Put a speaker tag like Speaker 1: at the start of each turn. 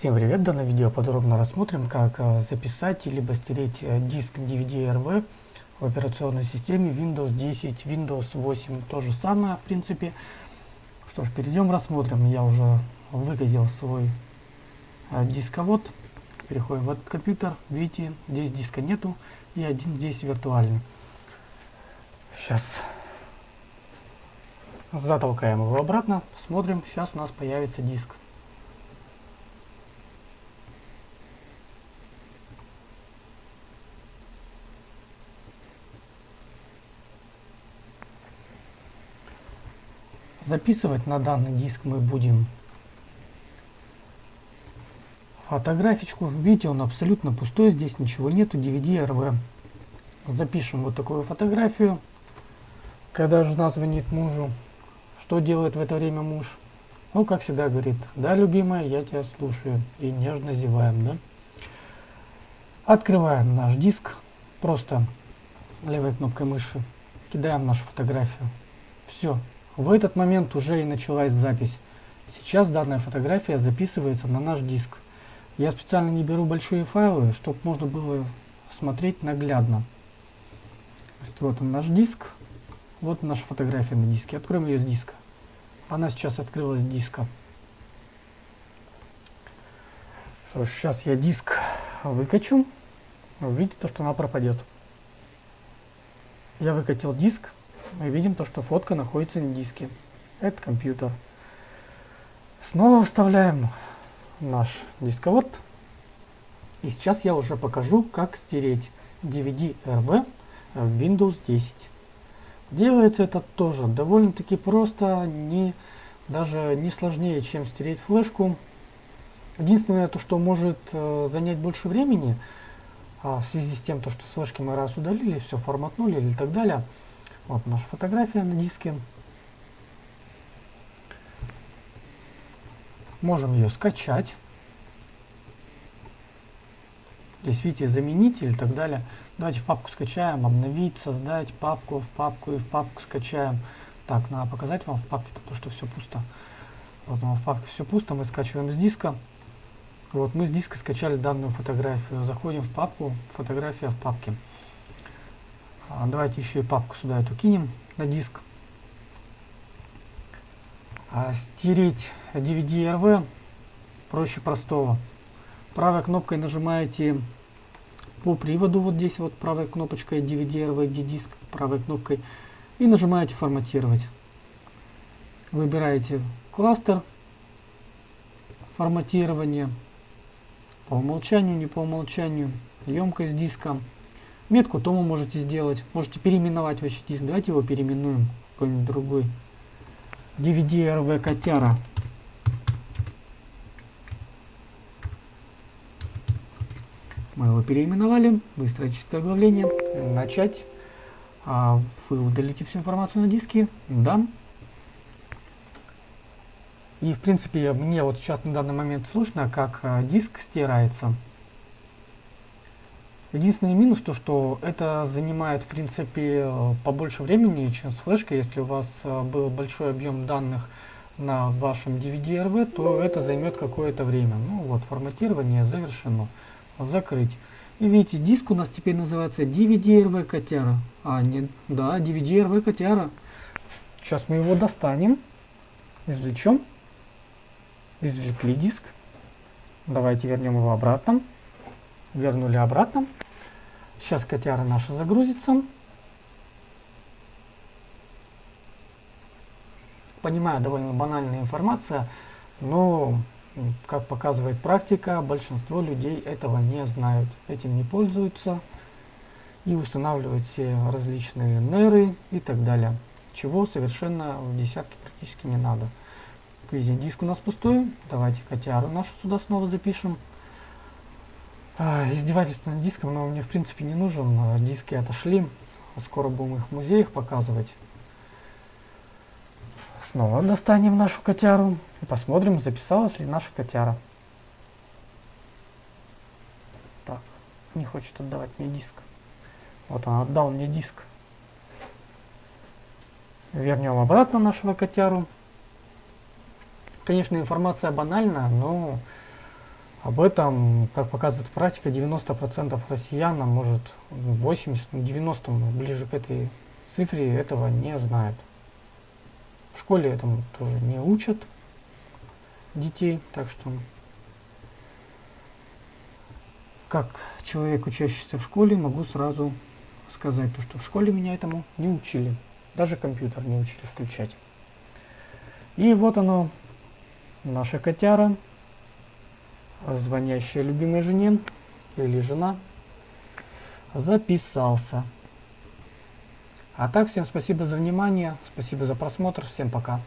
Speaker 1: Всем привет! В данном видео подробно рассмотрим, как э, записать либо стереть э, диск DVD-RV в операционной системе Windows 10, Windows 8. То же самое, в принципе. Что ж, перейдем рассмотрим. Я уже выкатил свой э, дисковод. Переходим в этот компьютер. Видите, здесь диска нету и один здесь виртуальный. Сейчас затолкаем его обратно. Смотрим, сейчас у нас появится диск. Записывать на данный диск мы будем фотографичку. Видите, он абсолютно пустой, здесь ничего нету, DVD RV. Запишем вот такую фотографию. Когда жена звонит мужу, что делает в это время муж? Ну, как всегда говорит, да, любимая, я тебя слушаю. И нежно зеваем, да? Открываем наш диск, просто левой кнопкой мыши, кидаем нашу фотографию. Все, в этот момент уже и началась запись. Сейчас данная фотография записывается на наш диск. Я специально не беру большие файлы, чтобы можно было смотреть наглядно. вот он наш диск. Вот наша фотография на диске. Откроем ее с диска. Она сейчас открылась с диска. Что ж, сейчас я диск выкачу. Вы видите то, что она пропадет. Я выкатил диск мы видим то, что фотка находится на диске. Это компьютер. Снова вставляем наш дисковод. И сейчас я уже покажу, как стереть DVD-RV в Windows 10. Делается это тоже довольно-таки просто, не, даже не сложнее, чем стереть флешку. Единственное, то, что может э, занять больше времени, а, в связи с тем, то, что флешки мы раз удалили, все форматнули или так далее, вот наша фотография на диске. Можем ее скачать. Здесь видите заменитель и так далее. Давайте в папку скачаем, обновить, создать папку, в папку и в папку скачаем. Так, надо показать вам в папке то, что все пусто. Вот в папке все пусто, мы скачиваем с диска. Вот мы с диска скачали данную фотографию. Заходим в папку, фотография в папке. А, давайте еще и папку сюда эту кинем на диск. А, стереть DVD-RV проще простого. Правой кнопкой нажимаете по приводу, вот здесь вот правой кнопочкой DVD-RV, диск, правой кнопкой, и нажимаете форматировать. Выбираете кластер, форматирование, по умолчанию, не по умолчанию, емкость диска. Метку тому можете сделать. Можете переименовать вообще диск. Давайте его переименуем. Какой-нибудь другой. DVD RV Котяра. Мы его переименовали. Быстрое чистое оглавление. Начать. А вы удалите всю информацию на диске. Да. И в принципе мне вот сейчас на данный момент слышно, как а, диск стирается. Единственный минус то, что это занимает в принципе побольше времени, чем с флешкой. Если у вас э, был большой объем данных на вашем DVD-RV, то это займет какое-то время. Ну вот, форматирование завершено. Закрыть. И видите, диск у нас теперь называется DVD-RV Котяра. А, нет, да, DVD-RV Котяра. Сейчас мы его достанем, извлечем. Извлекли диск. Давайте вернем его обратно вернули обратно. Сейчас котяра наша загрузится. Понимаю, довольно банальная информация, но, как показывает практика, большинство людей этого не знают, этим не пользуются и устанавливают все различные неры и так далее, чего совершенно в десятке практически не надо. Видите, диск у нас пустой, давайте котяру нашу сюда снова запишем. А, издевательство над диском, но мне в принципе не нужен. А, диски отошли. Скоро будем их в музеях показывать. Снова достанем нашу котяру и посмотрим, записалась ли наша котяра. Так, не хочет отдавать мне диск. Вот он отдал мне диск. Вернем обратно нашего котяру. Конечно, информация банальна, но Об этом, как показывает практика, 90% россиян, а может 80, 90, ну, ближе к этой цифре, этого не знают. В школе этому тоже не учат детей, так что как человек, учащийся в школе, могу сразу сказать, то, что в школе меня этому не учили. Даже компьютер не учили включать. И вот оно, наша котяра, звонящая любимой жене или жена, записался. А так, всем спасибо за внимание, спасибо за просмотр, всем пока.